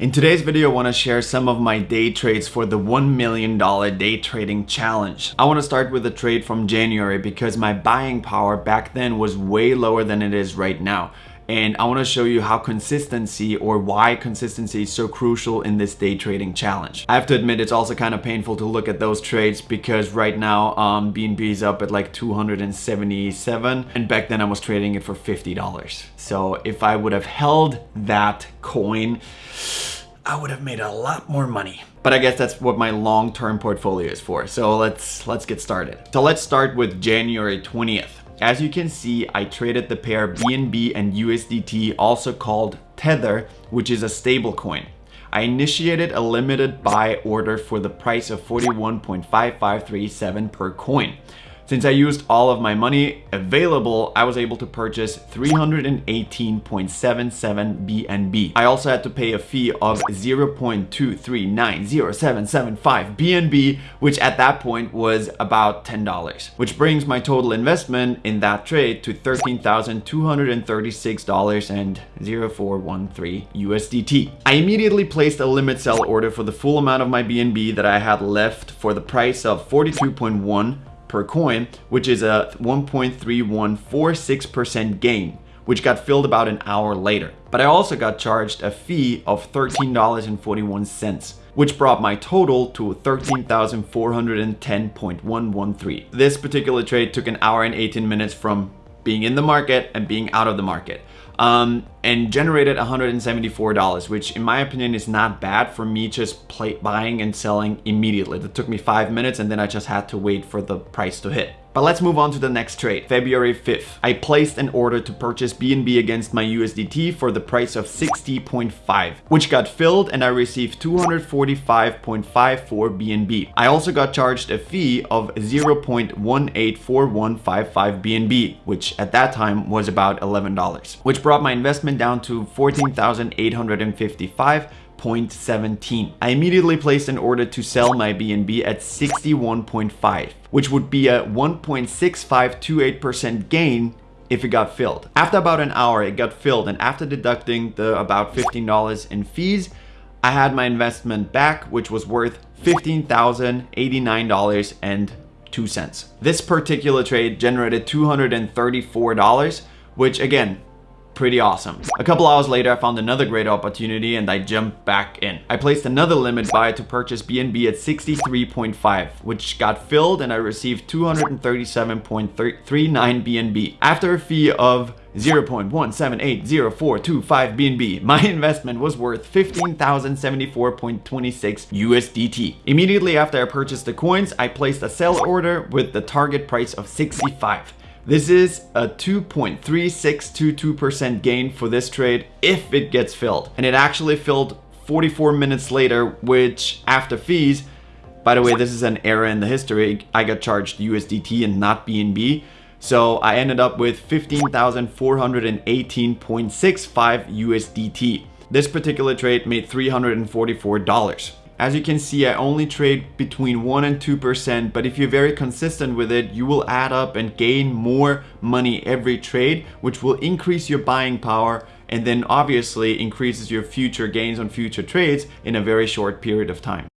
In today's video, I want to share some of my day trades for the $1 million day trading challenge. I want to start with a trade from January because my buying power back then was way lower than it is right now and I want to show you how consistency or why consistency is so crucial in this day trading challenge. I have to admit it's also kind of painful to look at those trades because right now um, BNB is up at like 277 and back then I was trading it for $50. So if I would have held that coin, I would have made a lot more money. But I guess that's what my long-term portfolio is for. So let's let's get started. So let's start with January 20th. As you can see, I traded the pair BNB and USDT, also called Tether, which is a stablecoin. I initiated a limited buy order for the price of 41.5537 per coin. Since I used all of my money available, I was able to purchase 318.77 BNB. I also had to pay a fee of 0.23907775 BNB, which at that point was about $10, which brings my total investment in that trade to $13,236.0413 USDT. I immediately placed a limit sell order for the full amount of my BNB that I had left for the price of 42.1 per coin, which is a 1.3146% gain, which got filled about an hour later. But I also got charged a fee of $13.41 which brought my total to 13,410.113. This particular trade took an hour and 18 minutes from being in the market and being out of the market um, and generated $174, which in my opinion is not bad for me just play, buying and selling immediately. It took me five minutes and then I just had to wait for the price to hit. But let's move on to the next trade. February 5th, I placed an order to purchase BNB against my USDT for the price of 60.5, which got filled and I received 245.54 BNB. I also got charged a fee of 0.184155 BNB, which at that time was about $11, which brought my investment down to 14,855 0.17. I immediately placed an order to sell my BNB at 61.5, which would be a 1.6528% gain if it got filled. After about an hour, it got filled and after deducting the about $15 in fees, I had my investment back, which was worth $15,089.02. This particular trade generated $234, which again, pretty awesome. A couple hours later, I found another great opportunity and I jumped back in. I placed another limit buy to purchase BNB at 63.5, which got filled and I received 237.39 BNB. After a fee of 0.178045 BNB, my investment was worth 15,074.26 USDT. Immediately after I purchased the coins, I placed a sell order with the target price of 65. This is a 2.3622% gain for this trade if it gets filled. And it actually filled 44 minutes later, which after fees, by the way, this is an error in the history. I got charged USDT and not BNB. So I ended up with 15,418.65 USDT. This particular trade made $344. As you can see, I only trade between 1 and 2%, but if you're very consistent with it, you will add up and gain more money every trade, which will increase your buying power and then obviously increases your future gains on future trades in a very short period of time.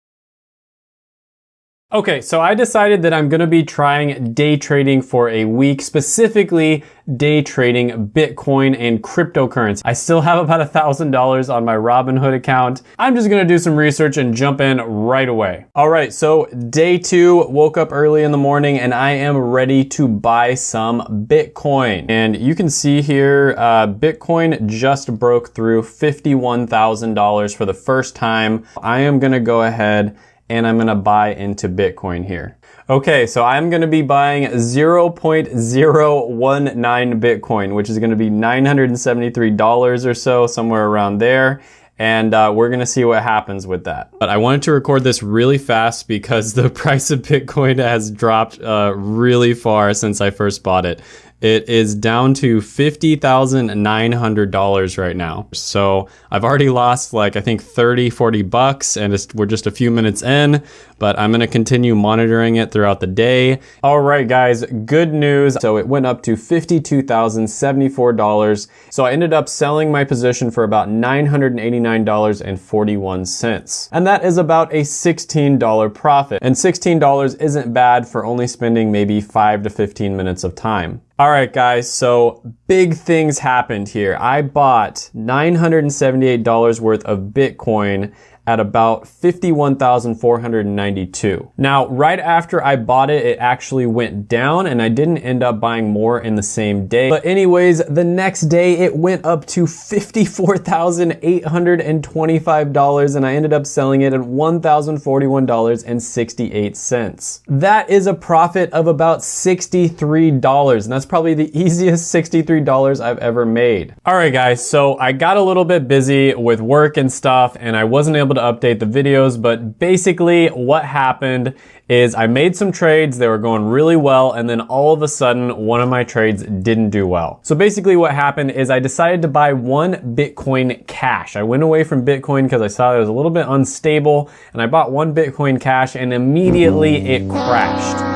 Okay, so I decided that I'm gonna be trying day trading for a week, specifically day trading Bitcoin and cryptocurrency. I still have about a $1,000 on my Robinhood account. I'm just gonna do some research and jump in right away. All right, so day two, woke up early in the morning and I am ready to buy some Bitcoin. And you can see here, uh, Bitcoin just broke through $51,000 for the first time. I am gonna go ahead and I'm gonna buy into Bitcoin here. Okay, so I'm gonna be buying 0.019 Bitcoin, which is gonna be $973 or so, somewhere around there. And uh, we're gonna see what happens with that. But I wanted to record this really fast because the price of Bitcoin has dropped uh, really far since I first bought it. It is down to $50,900 right now. So I've already lost like, I think 30, 40 bucks and we're just a few minutes in, but I'm gonna continue monitoring it throughout the day. All right, guys, good news. So it went up to $52,074. So I ended up selling my position for about $989.41. And that is about a $16 profit. And $16 isn't bad for only spending maybe five to 15 minutes of time. All right, guys, so big things happened here. I bought $978 worth of Bitcoin at about 51,492. Now, right after I bought it, it actually went down and I didn't end up buying more in the same day. But anyways, the next day it went up to $54,825 and I ended up selling it at $1,041.68. That is a profit of about $63 and that's probably the easiest $63 I've ever made. All right, guys, so I got a little bit busy with work and stuff and I wasn't able able to update the videos, but basically what happened is I made some trades, they were going really well, and then all of a sudden, one of my trades didn't do well. So basically what happened is I decided to buy one Bitcoin Cash. I went away from Bitcoin because I saw it was a little bit unstable, and I bought one Bitcoin Cash, and immediately it crashed.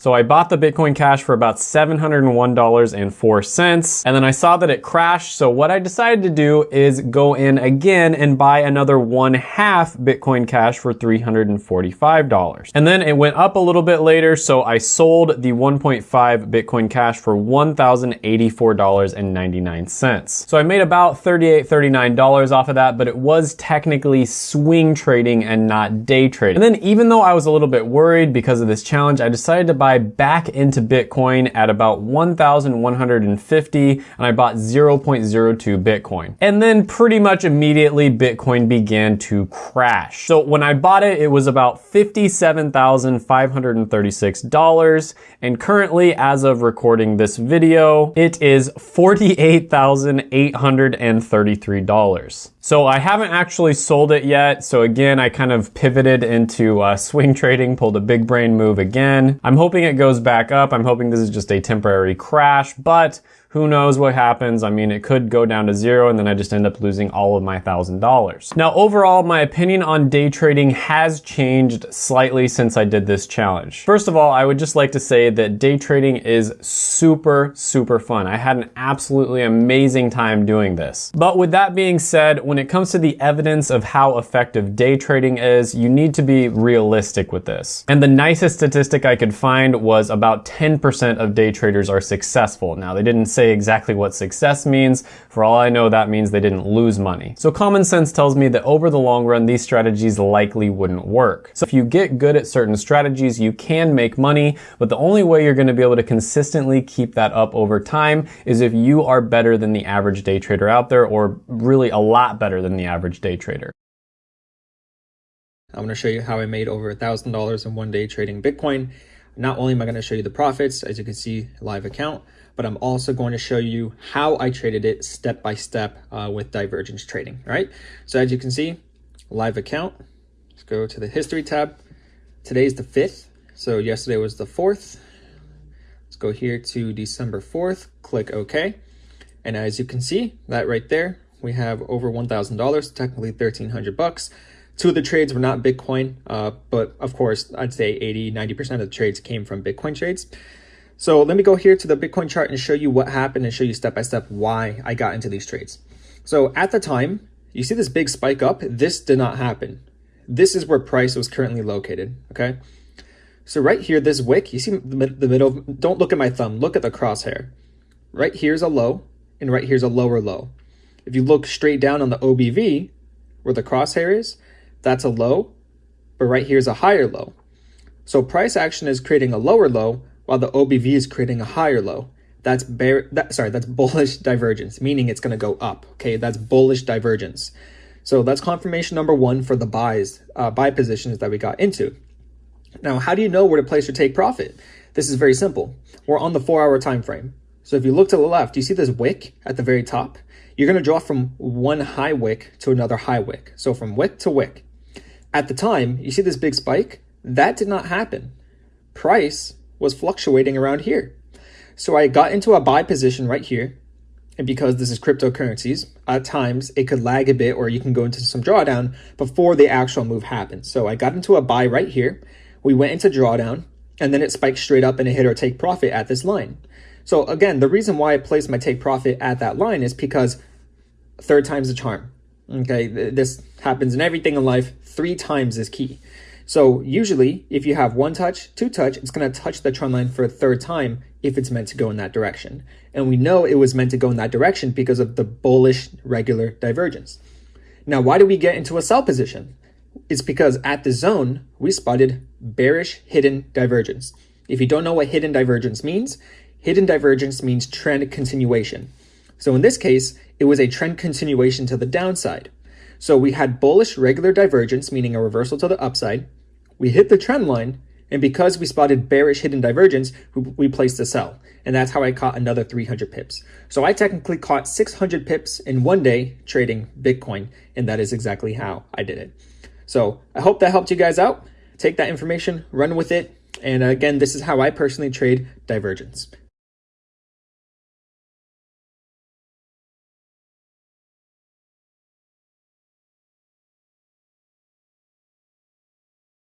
So I bought the Bitcoin Cash for about $701.04 and then I saw that it crashed. So what I decided to do is go in again and buy another one half Bitcoin Cash for $345. And then it went up a little bit later. So I sold the 1.5 Bitcoin Cash for $1,084.99. So I made about $38, $39 off of that, but it was technically swing trading and not day trading. And then even though I was a little bit worried because of this challenge, I decided to buy buy back into Bitcoin at about 1,150 and I bought 0.02 Bitcoin. And then pretty much immediately Bitcoin began to crash. So when I bought it, it was about $57,536 and currently as of recording this video, it is $48,833. So I haven't actually sold it yet. So again, I kind of pivoted into uh, swing trading, pulled a big brain move again. I'm hoping it goes back up. I'm hoping this is just a temporary crash, but who knows what happens? I mean, it could go down to zero and then I just end up losing all of my thousand dollars. Now, overall, my opinion on day trading has changed slightly since I did this challenge. First of all, I would just like to say that day trading is super, super fun. I had an absolutely amazing time doing this. But with that being said, when it comes to the evidence of how effective day trading is, you need to be realistic with this. And the nicest statistic I could find was about 10% of day traders are successful. Now, they didn't say exactly what success means. For all I know, that means they didn't lose money. So common sense tells me that over the long run, these strategies likely wouldn't work. So if you get good at certain strategies, you can make money, but the only way you're gonna be able to consistently keep that up over time is if you are better than the average day trader out there, or really a lot better than the average day trader. I'm going to show you how I made over $1,000 in one day trading Bitcoin. Not only am I going to show you the profits, as you can see, live account, but I'm also going to show you how I traded it step by step uh, with divergence trading, right? So as you can see, live account, let's go to the history tab. Today's the 5th, so yesterday was the 4th. Let's go here to December 4th, click OK. And as you can see, that right there, we have over $1,000, technically 1300 bucks. Two of the trades were not Bitcoin, uh, but of course, I'd say 80, 90% of the trades came from Bitcoin trades. So let me go here to the Bitcoin chart and show you what happened and show you step by step why I got into these trades. So at the time, you see this big spike up? This did not happen. This is where price was currently located, okay? So right here, this wick, you see the middle, don't look at my thumb, look at the crosshair. Right here's a low, and right here's a lower low. If you look straight down on the OBV, where the crosshair is, that's a low, but right here's a higher low. So price action is creating a lower low, while the OBV is creating a higher low. That's bear, that, sorry, that's bullish divergence, meaning it's going to go up. Okay, that's bullish divergence. So that's confirmation number one for the buys, uh, buy positions that we got into. Now, how do you know where to place your take profit? This is very simple. We're on the four hour time frame. So if you look to the left, you see this wick at the very top? You're going to draw from one high wick to another high wick. So from wick to wick. At the time, you see this big spike? That did not happen. Price was fluctuating around here. So I got into a buy position right here. And because this is cryptocurrencies, at times it could lag a bit or you can go into some drawdown before the actual move happens. So I got into a buy right here. We went into drawdown and then it spiked straight up and it hit our take profit at this line. So again, the reason why I placed my take profit at that line is because third time's the charm. Okay, this happens in everything in life. Three times is key. So usually, if you have one touch, two touch, it's going to touch the trend line for a third time if it's meant to go in that direction. And we know it was meant to go in that direction because of the bullish regular divergence. Now, why do we get into a sell position? It's because at the zone, we spotted bearish hidden divergence. If you don't know what hidden divergence means, hidden divergence means trend continuation. So in this case, it was a trend continuation to the downside. So we had bullish regular divergence, meaning a reversal to the upside, we hit the trend line, and because we spotted bearish hidden divergence, we placed a sell. And that's how I caught another 300 pips. So I technically caught 600 pips in one day trading Bitcoin, and that is exactly how I did it. So I hope that helped you guys out. Take that information, run with it. And again, this is how I personally trade divergence.